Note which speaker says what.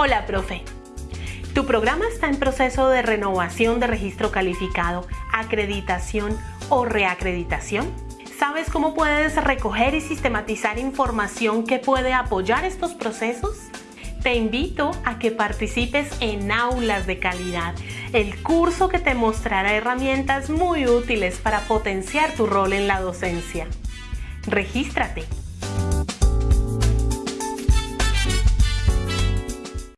Speaker 1: Hola, profe. Tu programa está en proceso de renovación de registro calificado, acreditación o reacreditación. ¿Sabes cómo puedes recoger y sistematizar información que puede apoyar estos procesos? Te invito a que participes en Aulas de Calidad, el curso que te mostrará herramientas muy útiles para potenciar tu rol en la docencia. Regístrate